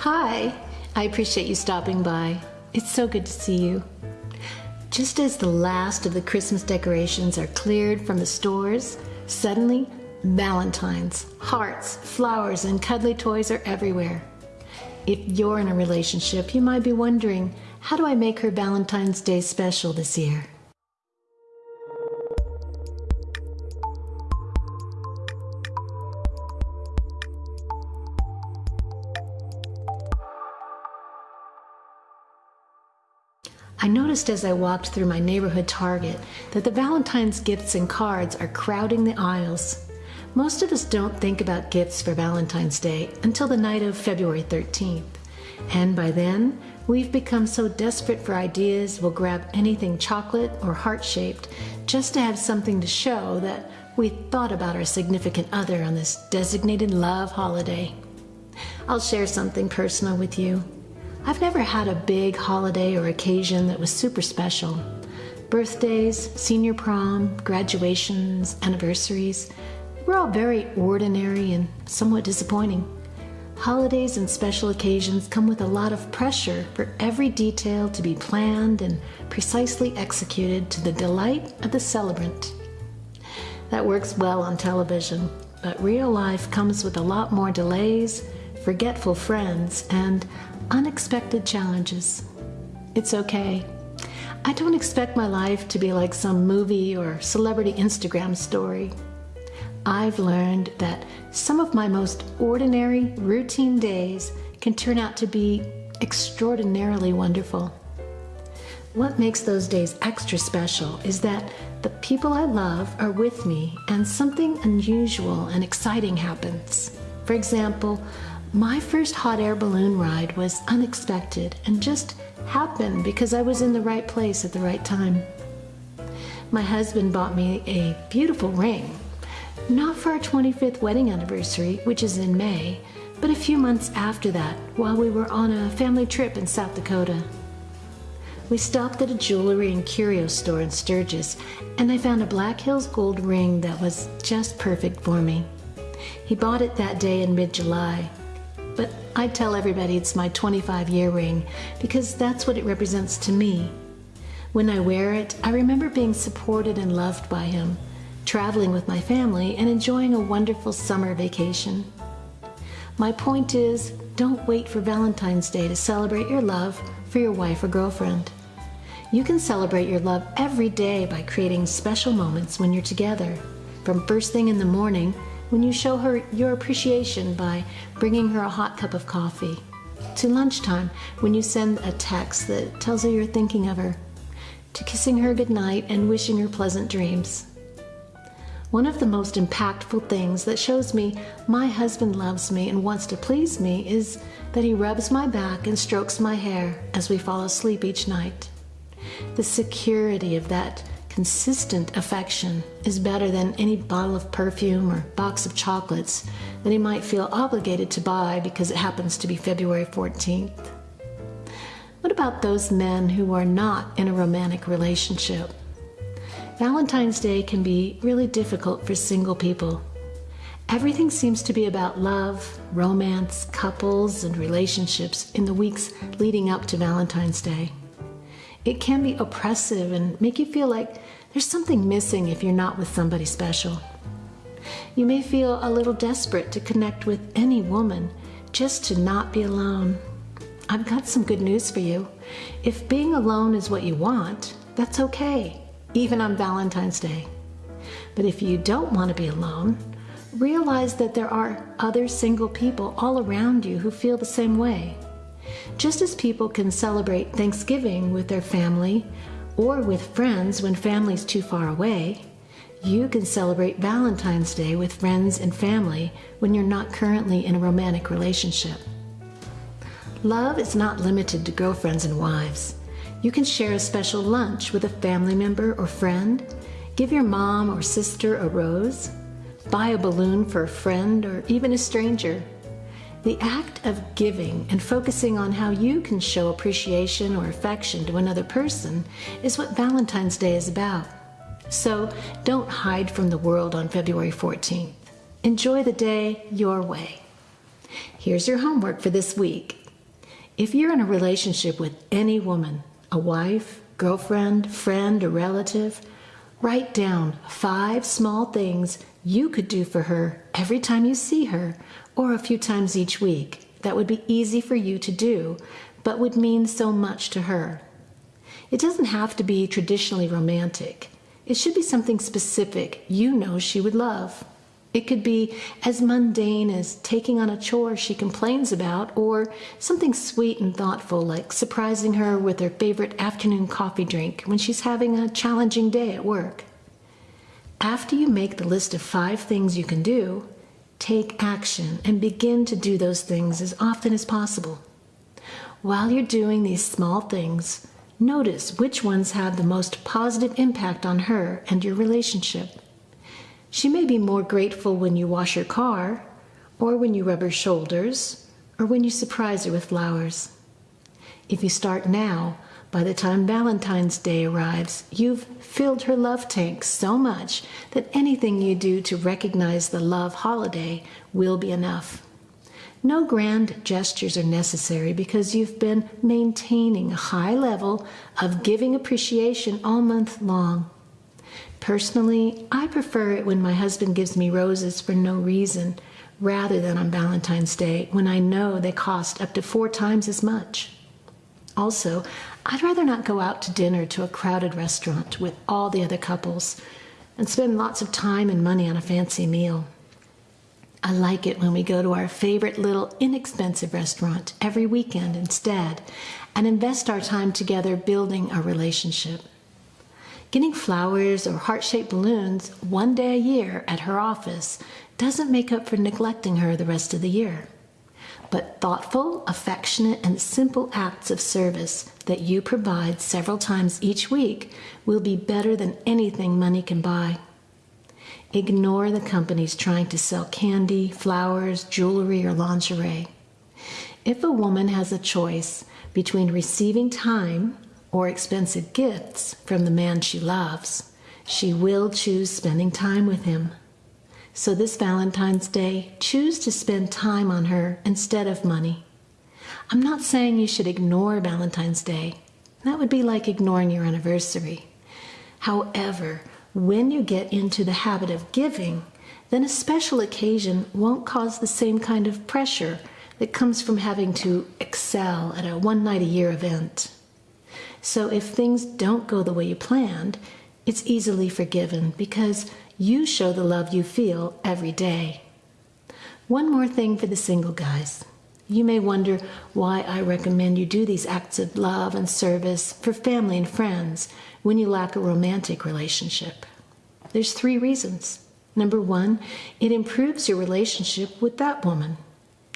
Hi, I appreciate you stopping by. It's so good to see you. Just as the last of the Christmas decorations are cleared from the stores, suddenly Valentines, hearts, flowers, and cuddly toys are everywhere. If you're in a relationship, you might be wondering how do I make her Valentine's Day special this year? I noticed as I walked through my neighborhood Target that the Valentine's gifts and cards are crowding the aisles. Most of us don't think about gifts for Valentine's Day until the night of February 13th. And by then, we've become so desperate for ideas we'll grab anything chocolate or heart shaped just to have something to show that we thought about our significant other on this designated love holiday. I'll share something personal with you. I've never had a big holiday or occasion that was super special. Birthdays, senior prom, graduations, anniversaries, we're all very ordinary and somewhat disappointing. Holidays and special occasions come with a lot of pressure for every detail to be planned and precisely executed to the delight of the celebrant. That works well on television, but real life comes with a lot more delays, forgetful friends, and unexpected challenges. It's okay. I don't expect my life to be like some movie or celebrity Instagram story. I've learned that some of my most ordinary, routine days can turn out to be extraordinarily wonderful. What makes those days extra special is that the people I love are with me and something unusual and exciting happens. For example, my first hot air balloon ride was unexpected and just happened because I was in the right place at the right time. My husband bought me a beautiful ring, not for our 25th wedding anniversary, which is in May, but a few months after that while we were on a family trip in South Dakota. We stopped at a jewelry and curio store in Sturgis, and I found a Black Hills gold ring that was just perfect for me. He bought it that day in mid July, but I tell everybody it's my 25 year ring because that's what it represents to me. When I wear it, I remember being supported and loved by him, traveling with my family, and enjoying a wonderful summer vacation. My point is don't wait for Valentine's Day to celebrate your love for your wife or girlfriend. You can celebrate your love every day by creating special moments when you're together, from first thing in the morning when you show her your appreciation by bringing her a hot cup of coffee, to lunchtime when you send a text that tells her you're thinking of her, to kissing her goodnight and wishing her pleasant dreams. One of the most impactful things that shows me my husband loves me and wants to please me is that he rubs my back and strokes my hair as we fall asleep each night. The security of that consistent affection is better than any bottle of perfume or box of chocolates that he might feel obligated to buy because it happens to be February 14th. What about those men who are not in a romantic relationship? Valentine's Day can be really difficult for single people. Everything seems to be about love, romance, couples, and relationships in the weeks leading up to Valentine's Day. It can be oppressive and make you feel like there's something missing if you're not with somebody special. You may feel a little desperate to connect with any woman just to not be alone. I've got some good news for you. If being alone is what you want, that's okay, even on Valentine's Day. But if you don't want to be alone, realize that there are other single people all around you who feel the same way. Just as people can celebrate Thanksgiving with their family or with friends when family's too far away, you can celebrate Valentine's Day with friends and family when you're not currently in a romantic relationship. Love is not limited to girlfriends and wives. You can share a special lunch with a family member or friend, give your mom or sister a rose, buy a balloon for a friend or even a stranger. The act of giving and focusing on how you can show appreciation or affection to another person is what Valentine's Day is about. So don't hide from the world on February 14th. Enjoy the day your way. Here's your homework for this week. If you're in a relationship with any woman, a wife, girlfriend, friend, or relative, write down five small things you could do for her every time you see her or a few times each week that would be easy for you to do, but would mean so much to her. It doesn't have to be traditionally romantic. It should be something specific you know she would love. It could be as mundane as taking on a chore she complains about, or something sweet and thoughtful like surprising her with her favorite afternoon coffee drink when she's having a challenging day at work. After you make the list of five things you can do, take action and begin to do those things as often as possible. While you're doing these small things, notice which ones have the most positive impact on her and your relationship. She may be more grateful when you wash her car, or when you rub her shoulders, or when you surprise her with flowers. If you start now, by the time Valentine's Day arrives, you've filled her love tank so much that anything you do to recognize the love holiday will be enough. No grand gestures are necessary because you've been maintaining a high level of giving appreciation all month long. Personally, I prefer it when my husband gives me roses for no reason rather than on Valentine's Day when I know they cost up to four times as much. Also, I'd rather not go out to dinner to a crowded restaurant with all the other couples and spend lots of time and money on a fancy meal. I like it when we go to our favorite little inexpensive restaurant every weekend instead and invest our time together building our relationship. Getting flowers or heart shaped balloons one day a year at her office doesn't make up for neglecting her the rest of the year. But thoughtful, affectionate, and simple acts of service that you provide several times each week will be better than anything money can buy. Ignore the companies trying to sell candy, flowers, jewelry, or lingerie. If a woman has a choice between receiving time or expensive gifts from the man she loves, she will choose spending time with him. So this Valentine's Day, choose to spend time on her instead of money. I'm not saying you should ignore Valentine's Day. That would be like ignoring your anniversary. However, when you get into the habit of giving, then a special occasion won't cause the same kind of pressure that comes from having to excel at a one night a year event. So if things don't go the way you planned, it's easily forgiven because you show the love you feel every day. One more thing for the single guys. You may wonder why I recommend you do these acts of love and service for family and friends when you lack a romantic relationship. There's three reasons. Number one, it improves your relationship with that woman.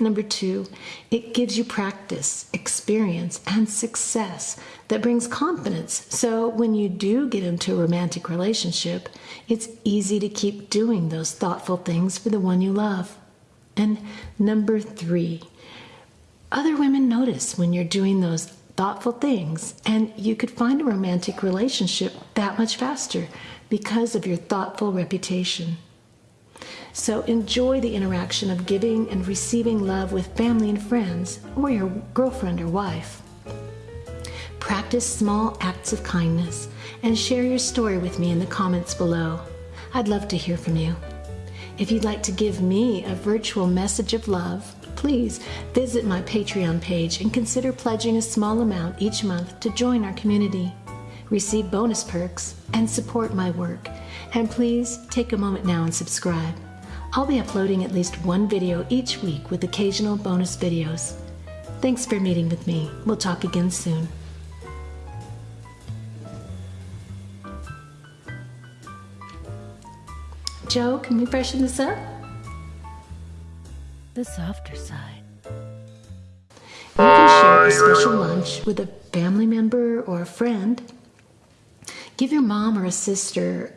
Number two, it gives you practice, experience, and success that brings confidence. So when you do get into a romantic relationship, it's easy to keep doing those thoughtful things for the one you love. And number three, other women notice when you're doing those thoughtful things, and you could find a romantic relationship that much faster because of your thoughtful reputation. So enjoy the interaction of giving and receiving love with family and friends, or your girlfriend or wife. Practice small acts of kindness and share your story with me in the comments below. I'd love to hear from you. If you'd like to give me a virtual message of love, please visit my Patreon page and consider pledging a small amount each month to join our community, receive bonus perks, and support my work. And please take a moment now and subscribe. I'll be uploading at least one video each week with occasional bonus videos. Thanks for meeting with me. We'll talk again soon. Joe, can we freshen this up? The softer side. You can share a special lunch with a family member or a friend. Give your mom or a sister,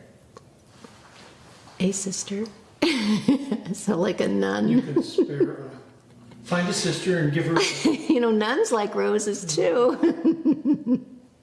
a sister, so like a nun. You could spare, uh, find a sister and give her. you know, nuns like roses too.